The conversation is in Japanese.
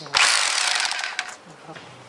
ます。